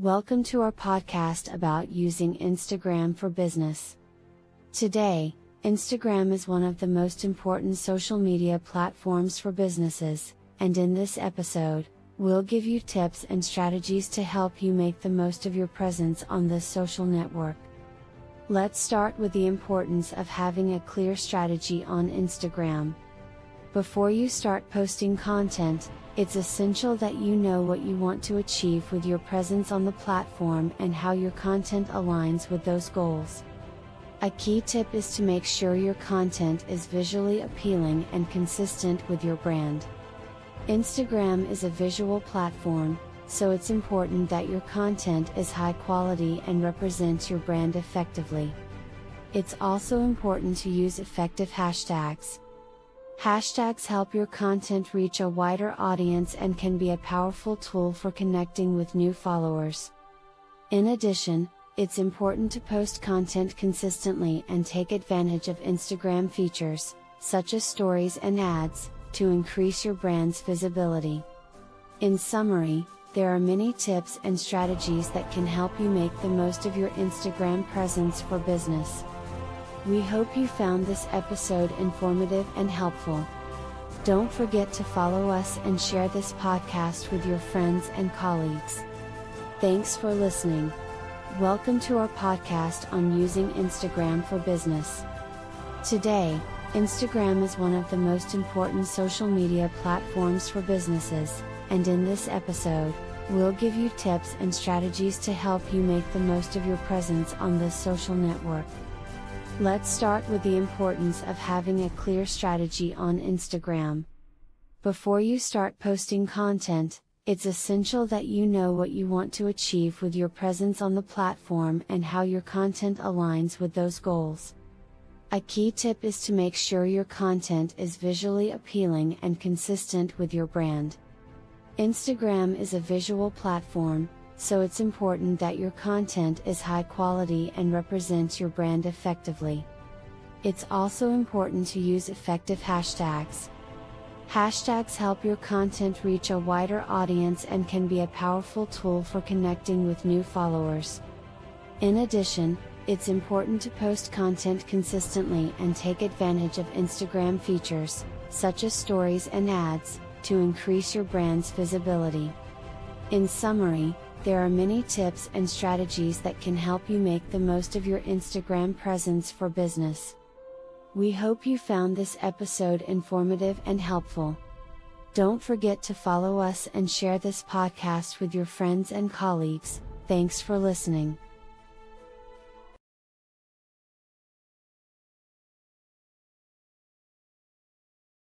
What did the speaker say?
Welcome to our podcast about using Instagram for business. Today, Instagram is one of the most important social media platforms for businesses, and in this episode, we'll give you tips and strategies to help you make the most of your presence on this social network. Let's start with the importance of having a clear strategy on Instagram. Before you start posting content, it's essential that you know what you want to achieve with your presence on the platform and how your content aligns with those goals. A key tip is to make sure your content is visually appealing and consistent with your brand. Instagram is a visual platform, so it's important that your content is high quality and represents your brand effectively. It's also important to use effective hashtags, Hashtags help your content reach a wider audience and can be a powerful tool for connecting with new followers. In addition, it's important to post content consistently and take advantage of Instagram features, such as stories and ads, to increase your brand's visibility. In summary, there are many tips and strategies that can help you make the most of your Instagram presence for business. We hope you found this episode informative and helpful. Don't forget to follow us and share this podcast with your friends and colleagues. Thanks for listening. Welcome to our podcast on using Instagram for business. Today, Instagram is one of the most important social media platforms for businesses, and in this episode, we'll give you tips and strategies to help you make the most of your presence on this social network. Let's start with the importance of having a clear strategy on Instagram. Before you start posting content, it's essential that you know what you want to achieve with your presence on the platform and how your content aligns with those goals. A key tip is to make sure your content is visually appealing and consistent with your brand. Instagram is a visual platform, so it's important that your content is high quality and represents your brand effectively. It's also important to use effective hashtags. Hashtags help your content reach a wider audience and can be a powerful tool for connecting with new followers. In addition, it's important to post content consistently and take advantage of Instagram features, such as stories and ads, to increase your brand's visibility. In summary, there are many tips and strategies that can help you make the most of your Instagram presence for business. We hope you found this episode informative and helpful. Don't forget to follow us and share this podcast with your friends and colleagues. Thanks for listening.